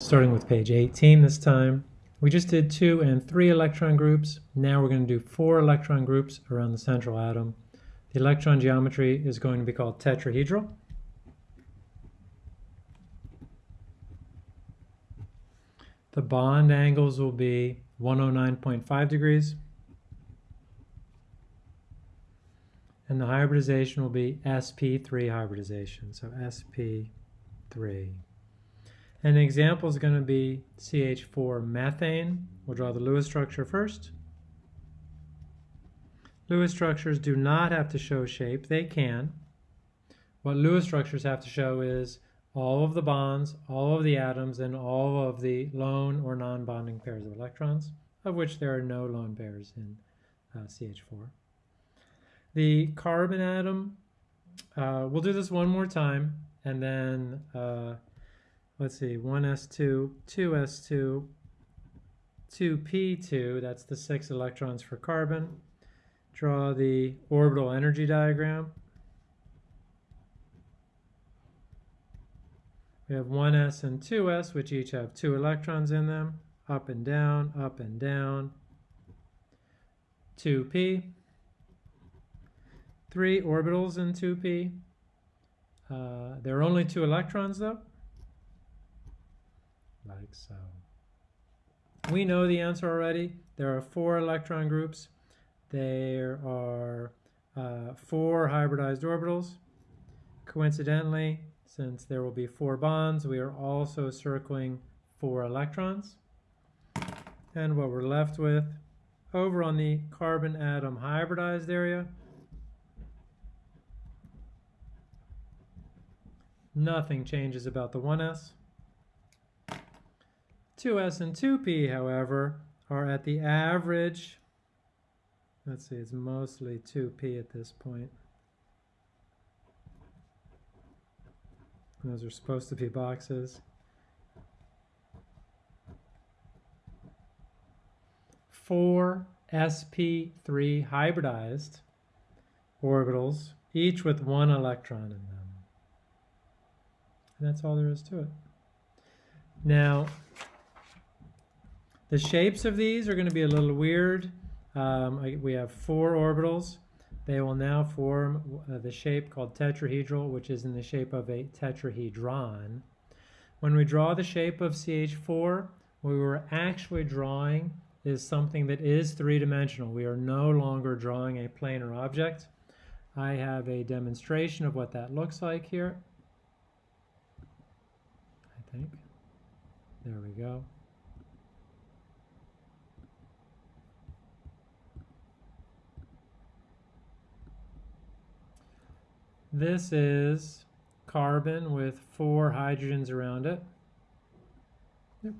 Starting with page 18 this time. We just did two and three electron groups. Now we're going to do four electron groups around the central atom. The electron geometry is going to be called tetrahedral. The bond angles will be 109.5 degrees. And the hybridization will be sp3 hybridization. So sp3. An example is going to be CH4 methane. We'll draw the Lewis structure first. Lewis structures do not have to show shape. They can. What Lewis structures have to show is all of the bonds, all of the atoms, and all of the lone or non-bonding pairs of electrons, of which there are no lone pairs in uh, CH4. The carbon atom, uh, we'll do this one more time, and then uh, let's see, 1s2, 2s2, 2p2, that's the six electrons for carbon. Draw the orbital energy diagram. We have 1s and 2s, which each have two electrons in them, up and down, up and down. 2p, three orbitals in 2p. Uh, there are only two electrons though like so. We know the answer already. There are four electron groups. There are uh, four hybridized orbitals. Coincidentally, since there will be four bonds, we are also circling four electrons. And what we're left with over on the carbon atom hybridized area, nothing changes about the 1s. 2s and 2p, however, are at the average. Let's see, it's mostly 2p at this point. Those are supposed to be boxes. Four sp3 hybridized orbitals, each with one electron in them. And that's all there is to it. Now, the shapes of these are going to be a little weird. Um, we have four orbitals. They will now form uh, the shape called tetrahedral, which is in the shape of a tetrahedron. When we draw the shape of CH4, what we were actually drawing is something that is three-dimensional. We are no longer drawing a planar object. I have a demonstration of what that looks like here. I think. There we go. This is carbon with four hydrogens around it. Yep.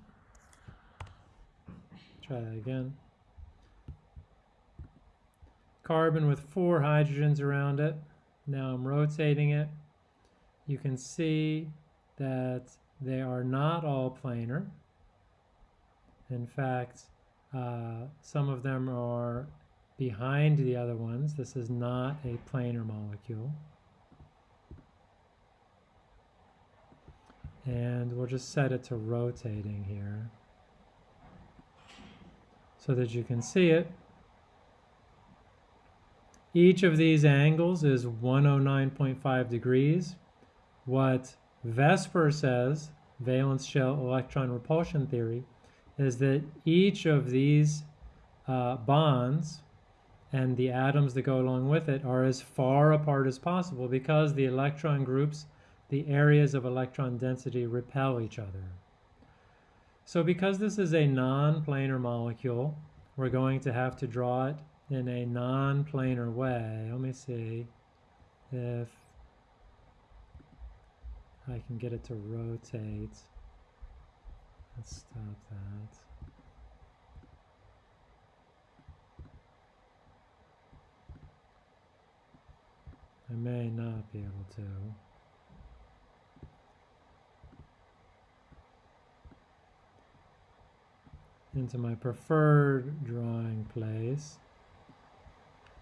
Try that again. Carbon with four hydrogens around it. Now I'm rotating it. You can see that they are not all planar. In fact, uh, some of them are behind the other ones. This is not a planar molecule. And we'll just set it to rotating here so that you can see it. Each of these angles is 109.5 degrees. What VSEPR says, valence shell electron repulsion theory, is that each of these uh, bonds and the atoms that go along with it are as far apart as possible because the electron groups the areas of electron density repel each other. So because this is a non-planar molecule, we're going to have to draw it in a non-planar way. Let me see if I can get it to rotate. Let's stop that. I may not be able to. Into my preferred drawing place.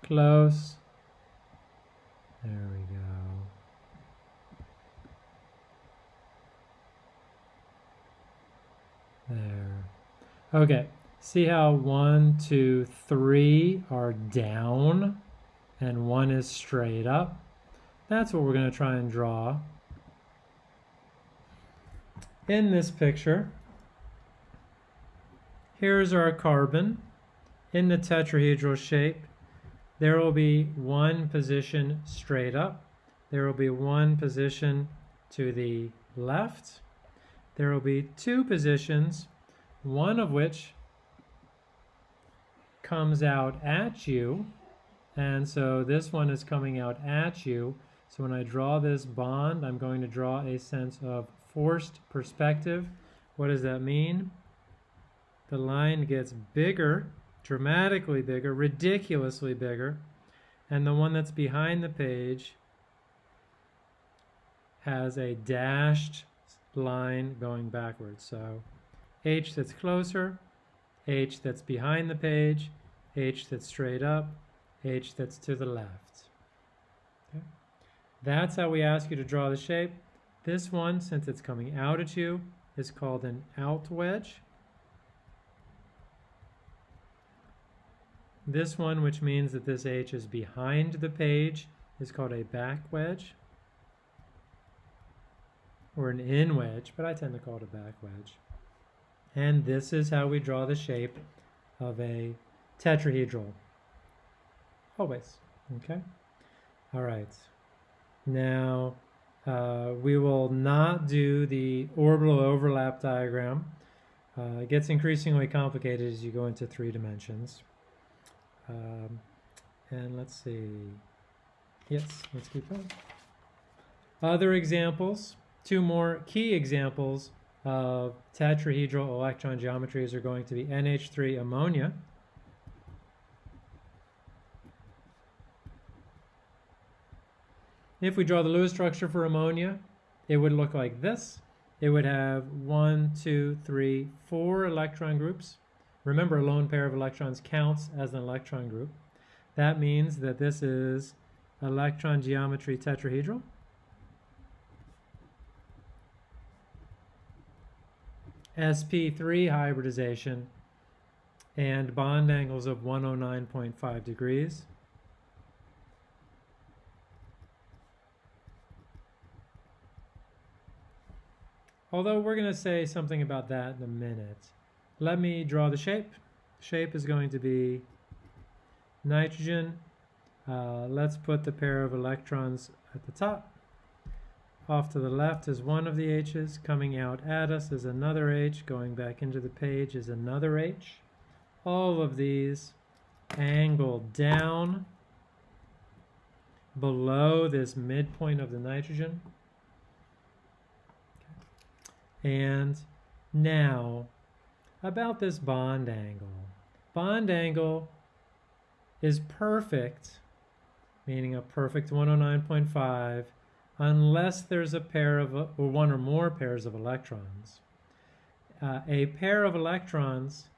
Close. There we go. There. Okay, see how one, two, three are down and one is straight up? That's what we're going to try and draw. In this picture, here's our carbon in the tetrahedral shape. There will be one position straight up. There will be one position to the left. There will be two positions, one of which comes out at you. And so this one is coming out at you. So when I draw this bond, I'm going to draw a sense of forced perspective. What does that mean? The line gets bigger, dramatically bigger, ridiculously bigger, and the one that's behind the page has a dashed line going backwards. So H that's closer, H that's behind the page, H that's straight up, H that's to the left. Okay. That's how we ask you to draw the shape. This one, since it's coming out at you, is called an out wedge. This one, which means that this H is behind the page, is called a back wedge or an in wedge, but I tend to call it a back wedge. And this is how we draw the shape of a tetrahedral. Always, okay? All right. Now, uh, we will not do the orbital overlap diagram. Uh, it gets increasingly complicated as you go into three dimensions. Um, and let's see. Yes, let's keep going. Other examples, two more key examples of tetrahedral electron geometries are going to be NH3 ammonia. If we draw the Lewis structure for ammonia, it would look like this. It would have one, two, three, four electron groups. Remember, a lone pair of electrons counts as an electron group. That means that this is electron geometry tetrahedral. sp3 hybridization and bond angles of 109.5 degrees. Although we're going to say something about that in a minute. Let me draw the shape. Shape is going to be nitrogen. Uh, let's put the pair of electrons at the top. Off to the left is one of the H's. Coming out at us is another H. Going back into the page is another H. All of these angle down below this midpoint of the nitrogen. And now, about this bond angle. Bond angle is perfect, meaning a perfect 109.5, unless there's a pair of, or one or more pairs of electrons. Uh, a pair of electrons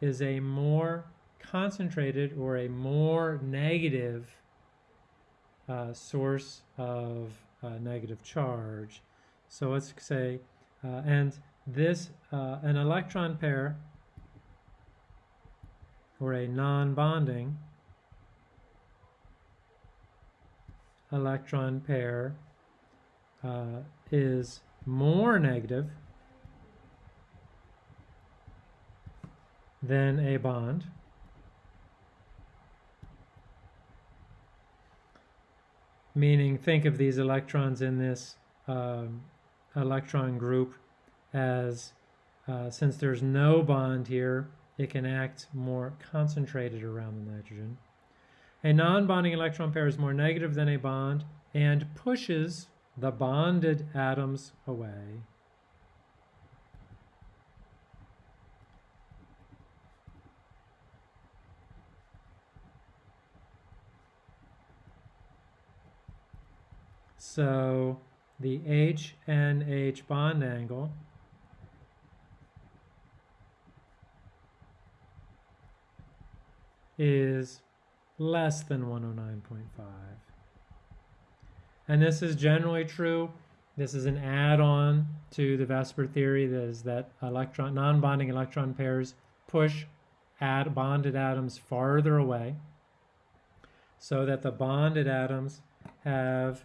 is a more concentrated or a more negative uh, source of uh, negative charge. So let's say uh, and this, uh, an electron pair, or a non-bonding electron pair uh, is more negative than a bond. Meaning, think of these electrons in this um, electron group as uh, since there's no bond here, it can act more concentrated around the nitrogen. A non-bonding electron pair is more negative than a bond and pushes the bonded atoms away. So the HNH bond angle is less than 109.5. And this is generally true This is an add-on to the VSEPR theory that is that electron non-bonding electron pairs push add bonded atoms farther away so that the bonded atoms have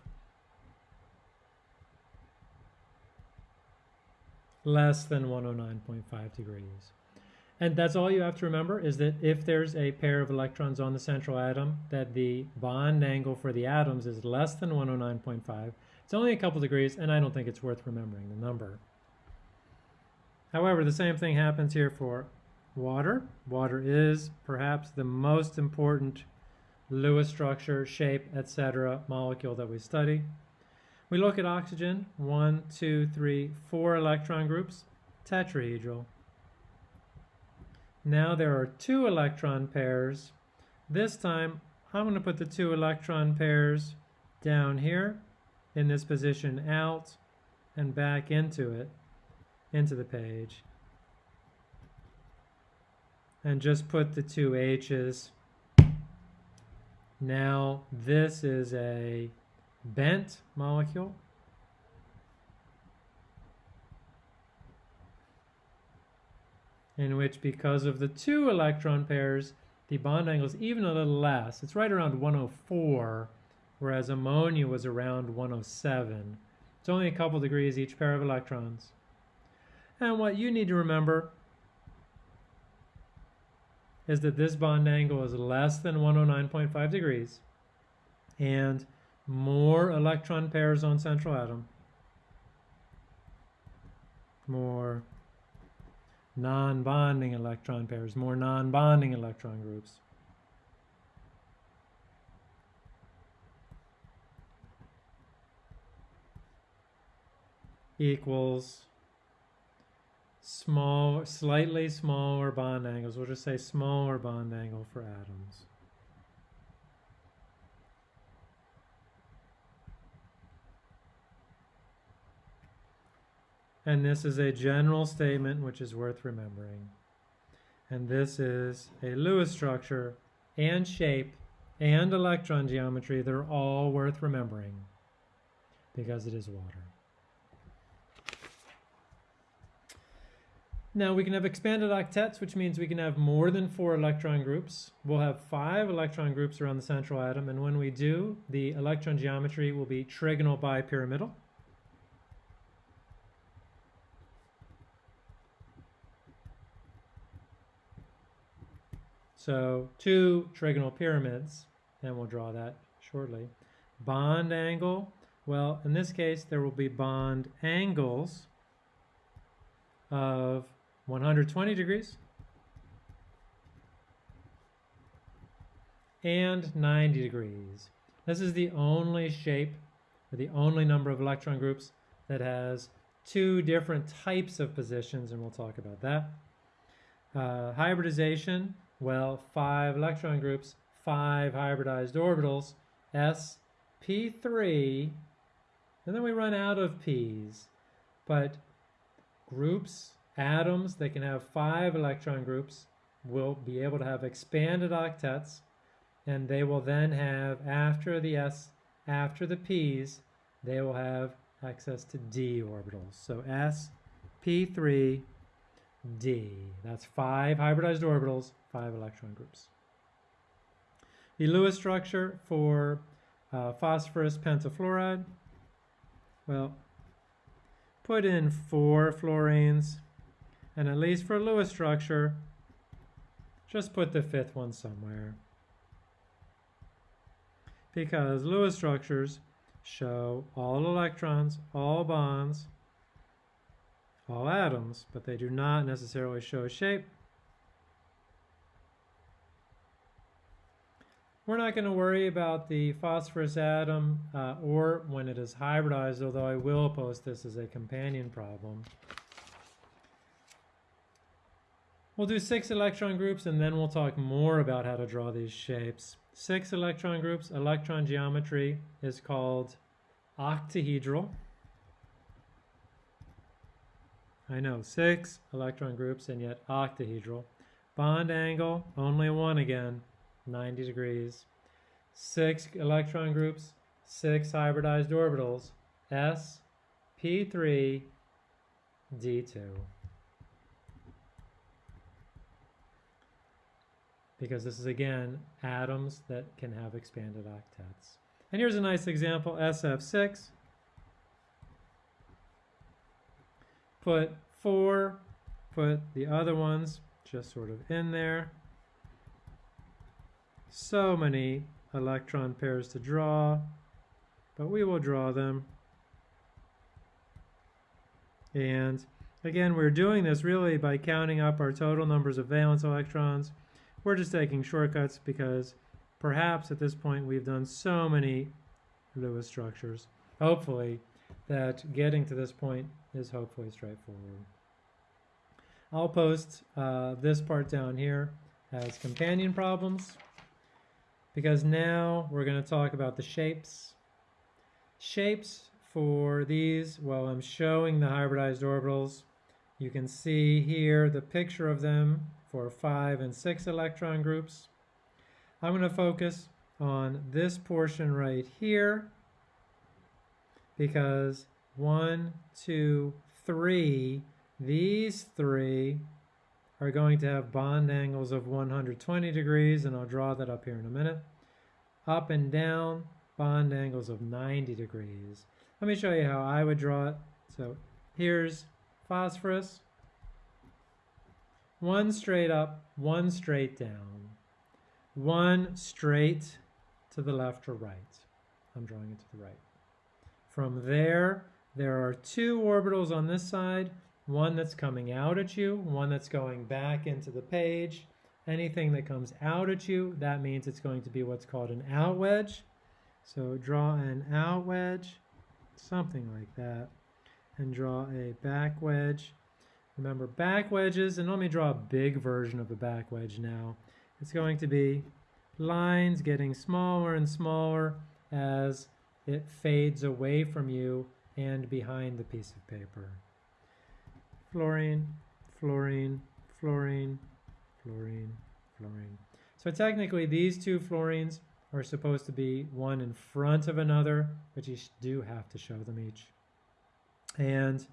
less than 109.5 degrees. And that's all you have to remember is that if there's a pair of electrons on the central atom, that the bond angle for the atoms is less than 109.5. It's only a couple degrees, and I don't think it's worth remembering the number. However, the same thing happens here for water. Water is perhaps the most important Lewis structure, shape, etc. molecule that we study. We look at oxygen, one, two, three, four electron groups, tetrahedral. Now there are two electron pairs. This time I'm going to put the two electron pairs down here in this position out and back into it, into the page. And just put the two H's. Now this is a bent molecule. In which because of the two electron pairs, the bond angle is even a little less. It's right around 104, whereas ammonia was around 107. It's only a couple degrees each pair of electrons. And what you need to remember is that this bond angle is less than 109.5 degrees and more electron pairs on central atom, more non-bonding electron pairs, more non-bonding electron groups. equals small, slightly smaller bond angles. We'll just say smaller bond angle for atoms. And this is a general statement which is worth remembering. And this is a Lewis structure and shape and electron geometry. They're all worth remembering because it is water. Now we can have expanded octets, which means we can have more than four electron groups. We'll have five electron groups around the central atom, and when we do, the electron geometry will be trigonal bipyramidal. So two trigonal pyramids, and we'll draw that shortly. Bond angle, well, in this case, there will be bond angles of 120 degrees and 90 degrees. This is the only shape, or the only number of electron groups that has two different types of positions, and we'll talk about that. Uh, hybridization, well, five electron groups, five hybridized orbitals, s, p3, and then we run out of p's. But groups, atoms that can have five electron groups will be able to have expanded octets, and they will then have, after the s, after the p's, they will have access to d orbitals. So s, p3, d. That's five hybridized orbitals, five electron groups. The Lewis structure for uh, phosphorus pentafluoride, well, put in four fluorines, and at least for Lewis structure, just put the fifth one somewhere. Because Lewis structures show all electrons, all bonds, all atoms, but they do not necessarily show shape. We're not going to worry about the phosphorus atom uh, or when it is hybridized, although I will post this as a companion problem. We'll do six electron groups and then we'll talk more about how to draw these shapes. Six electron groups, electron geometry is called octahedral. I know, six electron groups and yet octahedral. Bond angle, only one again, 90 degrees. Six electron groups, six hybridized orbitals, s, P3, D2. Because this is, again, atoms that can have expanded octets. And here's a nice example, SF6. Put 4, put the other ones just sort of in there. So many electron pairs to draw, but we will draw them. And again, we're doing this really by counting up our total numbers of valence electrons. We're just taking shortcuts because perhaps at this point we've done so many Lewis structures, hopefully, that getting to this point is hopefully straightforward. I'll post uh, this part down here as companion problems because now we're going to talk about the shapes. Shapes for these, well, I'm showing the hybridized orbitals. You can see here the picture of them for five and six electron groups. I'm going to focus on this portion right here because one, two, three, these three are going to have bond angles of 120 degrees, and I'll draw that up here in a minute. Up and down, bond angles of 90 degrees. Let me show you how I would draw it. So here's phosphorus. One straight up, one straight down. One straight to the left or right. I'm drawing it to the right. From there, there are two orbitals on this side, one that's coming out at you, one that's going back into the page. Anything that comes out at you, that means it's going to be what's called an out wedge. So draw an out wedge, something like that, and draw a back wedge. Remember back wedges, and let me draw a big version of a back wedge now. It's going to be lines getting smaller and smaller as it fades away from you and behind the piece of paper fluorine, fluorine, fluorine, fluorine, fluorine. So technically these two fluorines are supposed to be one in front of another, but you do have to show them each. And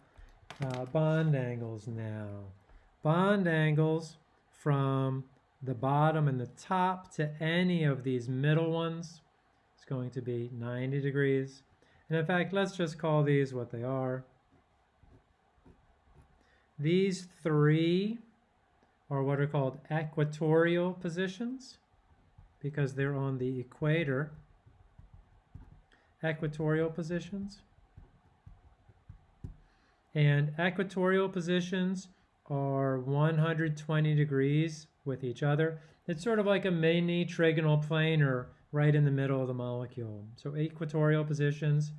uh, bond angles now. Bond angles from the bottom and the top to any of these middle ones is going to be 90 degrees. And in fact, let's just call these what they are. These three are what are called equatorial positions because they're on the equator. Equatorial positions. And equatorial positions are 120 degrees with each other. It's sort of like a mini trigonal plane or right in the middle of the molecule. So equatorial positions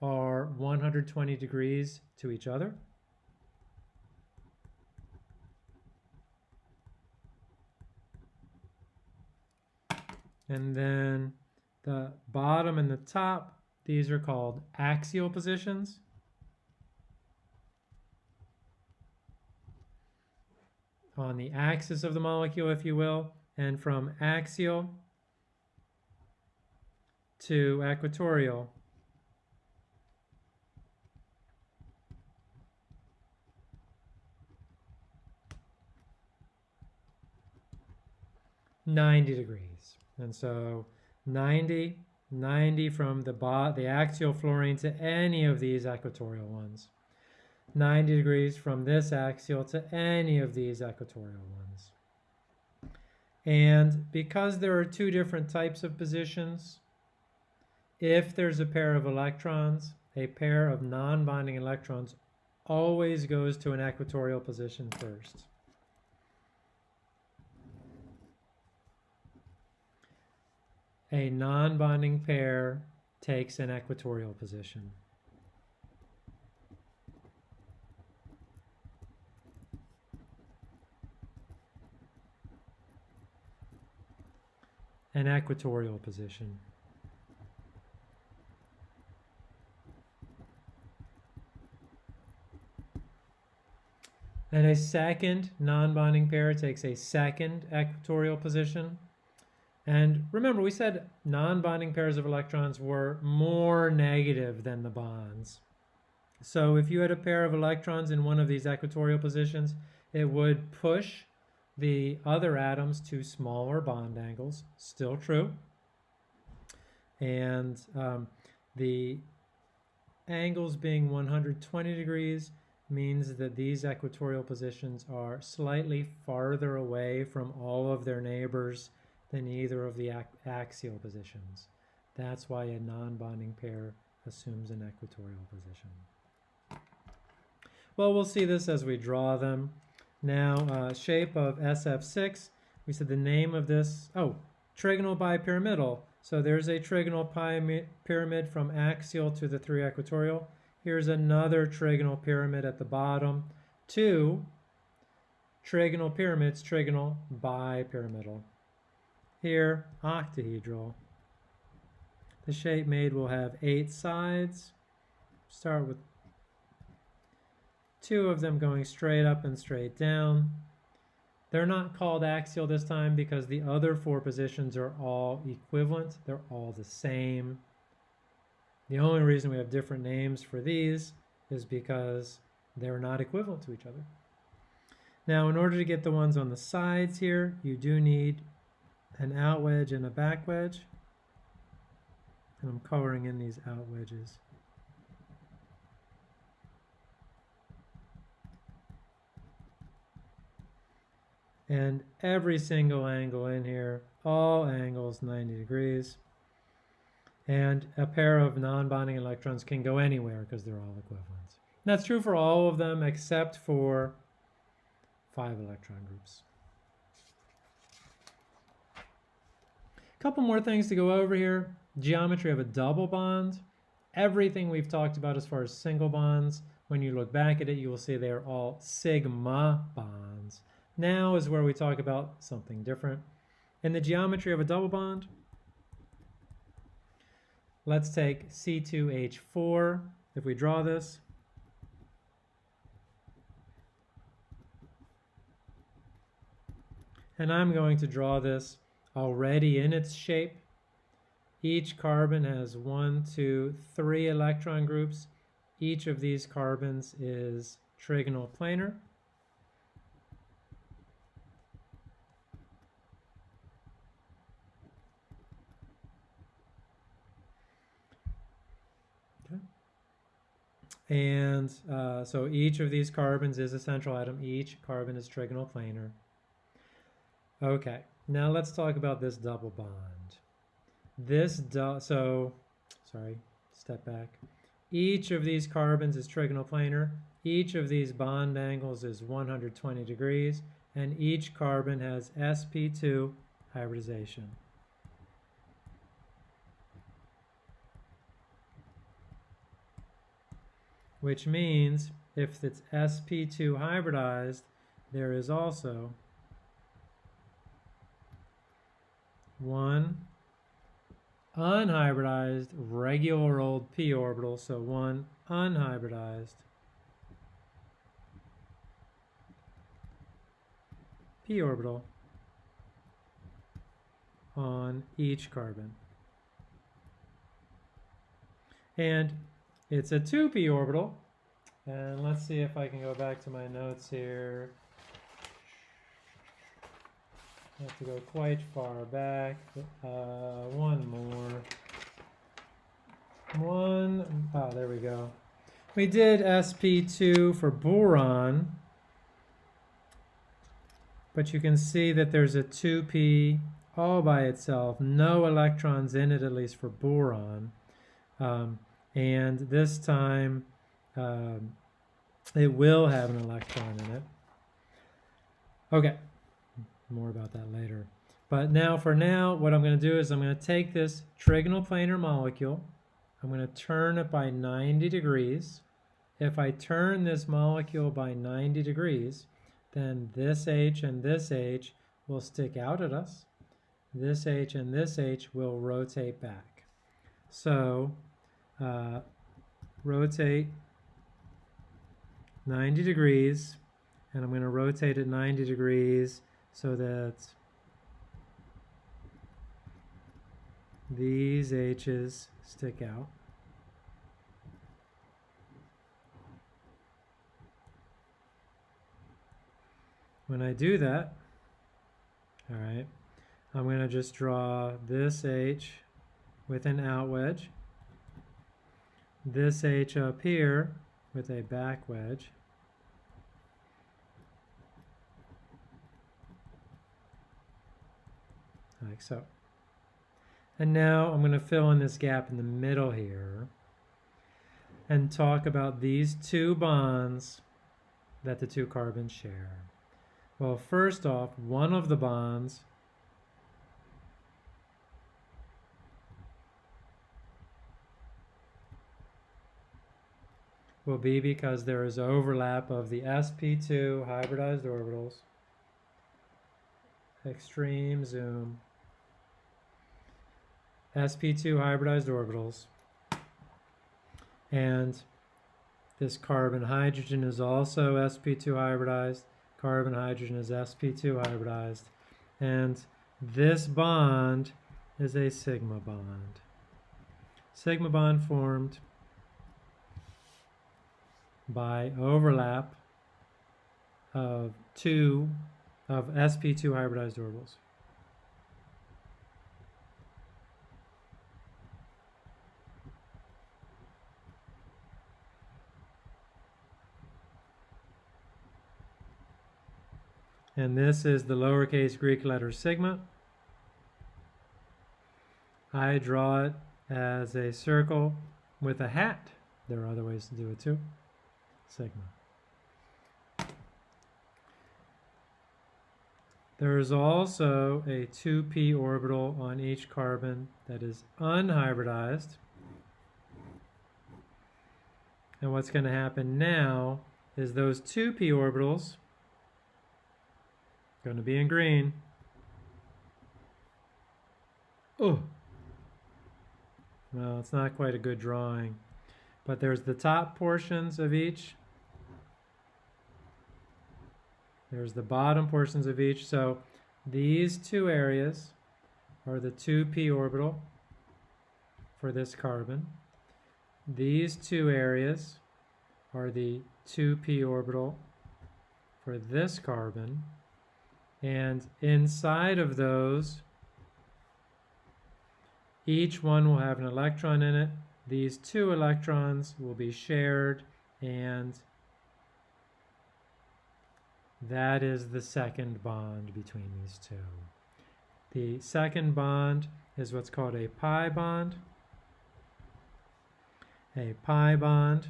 are 120 degrees to each other. And then the bottom and the top, these are called axial positions. On the axis of the molecule, if you will, and from axial to equatorial. Ninety degrees. And so 90, 90 from the, the axial fluorine to any of these equatorial ones. 90 degrees from this axial to any of these equatorial ones. And because there are two different types of positions, if there's a pair of electrons, a pair of non-bonding electrons always goes to an equatorial position first. A non-bonding pair takes an equatorial position. An equatorial position. And a second non-bonding pair takes a second equatorial position. And remember, we said non-bonding pairs of electrons were more negative than the bonds. So if you had a pair of electrons in one of these equatorial positions, it would push the other atoms to smaller bond angles, still true. And um, the angles being 120 degrees means that these equatorial positions are slightly farther away from all of their neighbors than either of the axial positions. That's why a non-bonding pair assumes an equatorial position. Well, we'll see this as we draw them. Now, uh, shape of SF6, we said the name of this, oh, trigonal bipyramidal. So there's a trigonal pyramid from axial to the three equatorial. Here's another trigonal pyramid at the bottom. Two trigonal pyramids, trigonal bipyramidal. Here, octahedral. The shape made will have eight sides. Start with two of them going straight up and straight down. They're not called axial this time because the other four positions are all equivalent. They're all the same. The only reason we have different names for these is because they're not equivalent to each other. Now, in order to get the ones on the sides here, you do need an out wedge and a back wedge. And I'm coloring in these out wedges. And every single angle in here, all angles 90 degrees. And a pair of non-bonding electrons can go anywhere because they're all equivalent. that's true for all of them except for five electron groups. Couple more things to go over here. Geometry of a double bond. Everything we've talked about as far as single bonds, when you look back at it, you will see they are all sigma bonds. Now is where we talk about something different. In the geometry of a double bond, let's take C2H4. If we draw this, and I'm going to draw this already in its shape. Each carbon has one, two, three electron groups. Each of these carbons is trigonal planar. Okay. And uh, so each of these carbons is a central atom. Each carbon is trigonal planar. Okay, now let's talk about this double bond. This, so, sorry, step back. Each of these carbons is trigonal planar. Each of these bond angles is 120 degrees. And each carbon has sp2 hybridization. which means if it's sp2 hybridized, there is also one unhybridized regular old p orbital, so one unhybridized p orbital on each carbon. And it's a 2p orbital. And let's see if I can go back to my notes here. Have to go quite far back. Uh, one more. One, oh, there we go. We did sp2 for boron, but you can see that there's a 2p all by itself, no electrons in it, at least for boron. Um, and this time um, it will have an electron in it. Okay, more about that later. But now for now, what I'm going to do is I'm going to take this trigonal planar molecule, I'm going to turn it by 90 degrees. If I turn this molecule by 90 degrees, then this H and this H will stick out at us. This H and this H will rotate back. So uh, rotate 90 degrees and I'm going to rotate it 90 degrees so that these H's stick out. When I do that, all right, I'm going to just draw this H with an out wedge, this H up here with a back wedge, like so. And now I'm going to fill in this gap in the middle here and talk about these two bonds that the two carbons share. Well, first off, one of the bonds will be because there is overlap of the sp2 hybridized orbitals. Extreme zoom. Sp2 hybridized orbitals. And this carbon hydrogen is also sp2 hybridized. Carbon hydrogen is sp2 hybridized. And this bond is a sigma bond. Sigma bond formed by overlap of two of sp2 hybridized orbitals And this is the lowercase Greek letter sigma. I draw it as a circle with a hat. There are other ways to do it too. Sigma. There is also a 2p orbital on each carbon that is unhybridized. And what's going to happen now is those 2p orbitals Going to be in green. Oh. Well, it's not quite a good drawing. But there's the top portions of each. There's the bottom portions of each. So these two areas are the 2p orbital for this carbon. These two areas are the 2p orbital for this carbon. And inside of those, each one will have an electron in it. These two electrons will be shared and that is the second bond between these two. The second bond is what's called a pi bond. A pi bond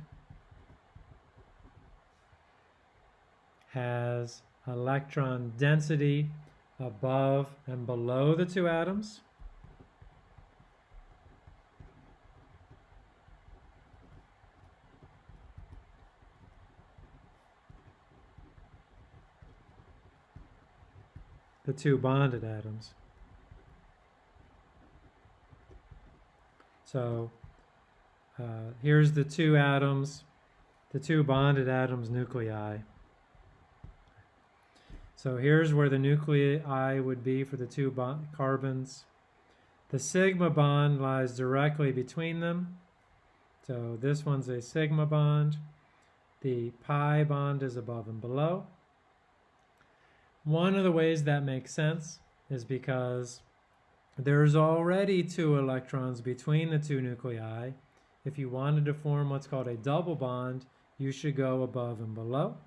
has electron density above and below the two atoms. the two bonded atoms. So uh, here's the two atoms, the two bonded atoms nuclei. So here's where the nuclei would be for the two carbons. The sigma bond lies directly between them. So this one's a sigma bond. The pi bond is above and below. One of the ways that makes sense is because there's already two electrons between the two nuclei. If you wanted to form what's called a double bond, you should go above and below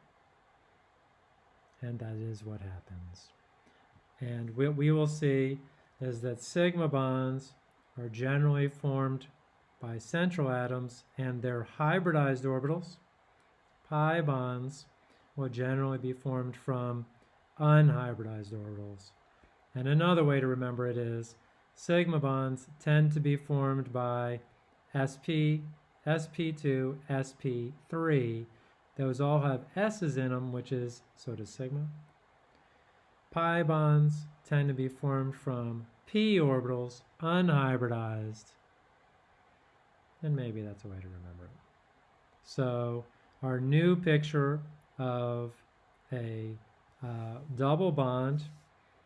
and that is what happens. And what we will see is that sigma bonds are generally formed by central atoms and their hybridized orbitals. Pi bonds will generally be formed from unhybridized orbitals. And another way to remember it is sigma bonds tend to be formed by sp, sp2, sp3, those all have S's in them, which is, so does sigma. Pi bonds tend to be formed from p orbitals, unhybridized. And maybe that's a way to remember it. So our new picture of a uh, double bond,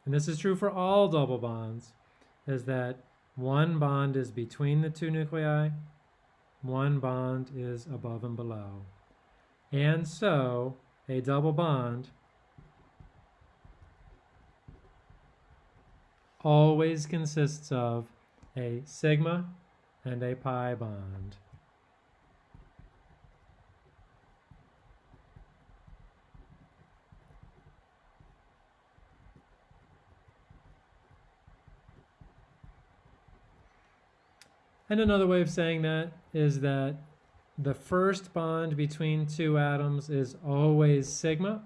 and this is true for all double bonds, is that one bond is between the two nuclei, one bond is above and below. And so a double bond always consists of a sigma and a pi bond. And another way of saying that is that the first bond between two atoms is always sigma.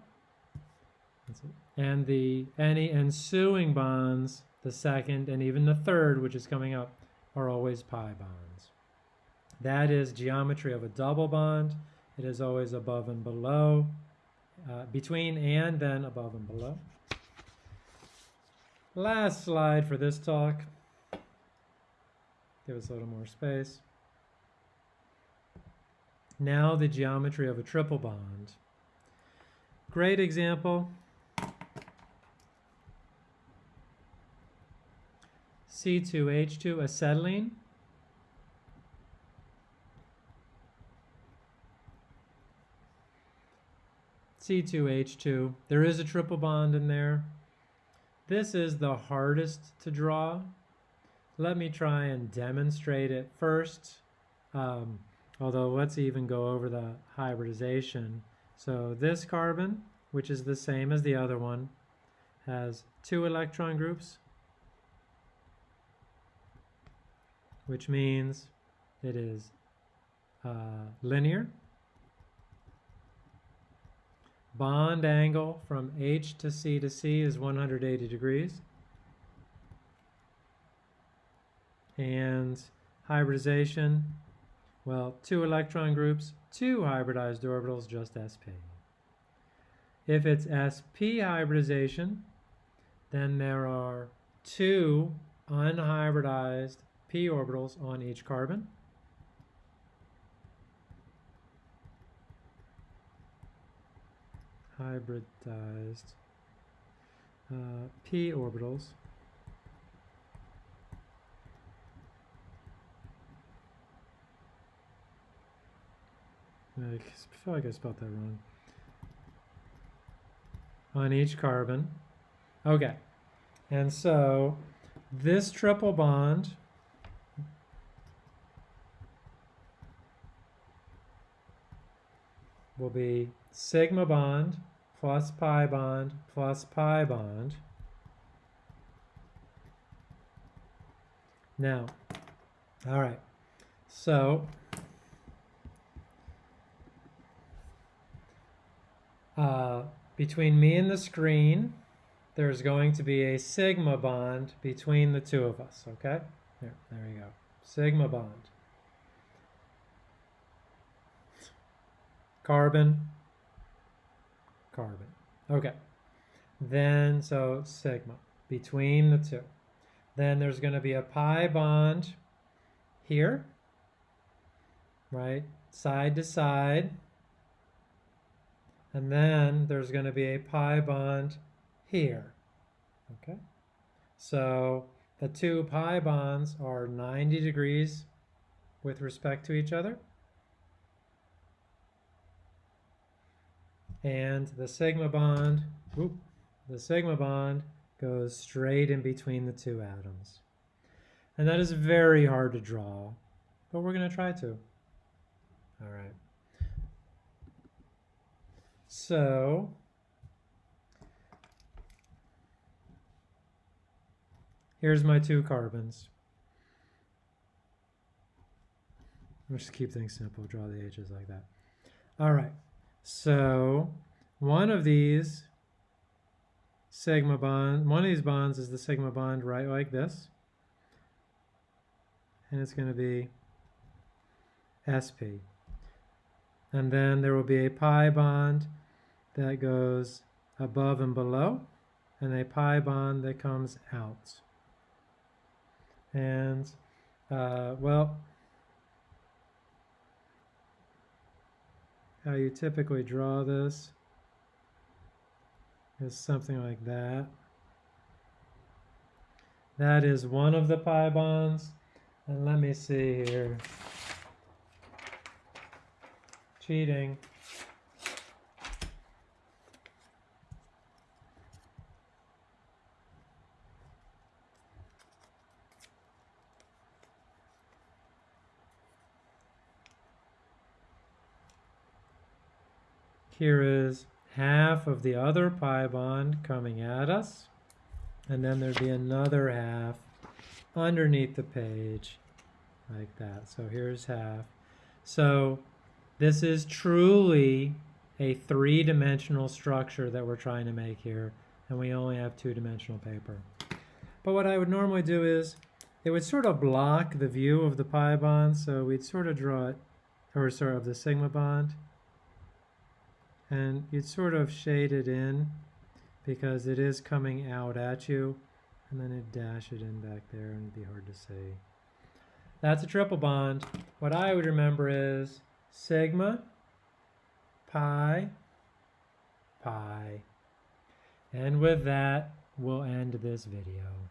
And the any ensuing bonds, the second and even the third, which is coming up, are always pi bonds. That is geometry of a double bond. It is always above and below, uh, between and then above and below. Last slide for this talk. Give us a little more space. Now the geometry of a triple bond. Great example. C2H2 acetylene. C2H2. There is a triple bond in there. This is the hardest to draw. Let me try and demonstrate it first. Um, Although let's even go over the hybridization. So this carbon, which is the same as the other one, has two electron groups, which means it is uh, linear. Bond angle from H to C to C is 180 degrees. And hybridization well, two electron groups, two hybridized orbitals, just sp. If it's sp hybridization, then there are two unhybridized p orbitals on each carbon. Hybridized uh, p orbitals. I feel like I spelled that wrong. On each carbon. Okay. And so this triple bond will be sigma bond plus pi bond plus pi bond. Now, all right, so Uh, between me and the screen, there's going to be a sigma bond between the two of us, okay? There, there we go. Sigma bond. Carbon, carbon. Okay. Then, so sigma between the two. Then there's going to be a pi bond here, right? Side to side. And then there's going to be a pi bond here. Okay, so the two pi bonds are 90 degrees with respect to each other. And the sigma bond, whoop, the sigma bond goes straight in between the two atoms. And that is very hard to draw, but we're going to try to. All right. So here's my two carbons. Let's just keep things simple, draw the H's like that. All right, so one of these sigma bond, one of these bonds is the sigma bond right like this. And it's going to be sp. And then there will be a pi bond that goes above and below, and a pi bond that comes out. And, uh, well, how you typically draw this is something like that. That is one of the pi bonds. And let me see here. Cheating. Here is half of the other pi bond coming at us, and then there'd be another half underneath the page like that. So here's half. So this is truly a three-dimensional structure that we're trying to make here, and we only have two-dimensional paper. But what I would normally do is, it would sort of block the view of the pi bond, so we'd sort of draw it, or sort of the sigma bond, and you'd sort of shade it in because it is coming out at you, and then it dash it in back there, and it'd be hard to see. That's a triple bond. What I would remember is sigma, pi, pi. And with that, we'll end this video.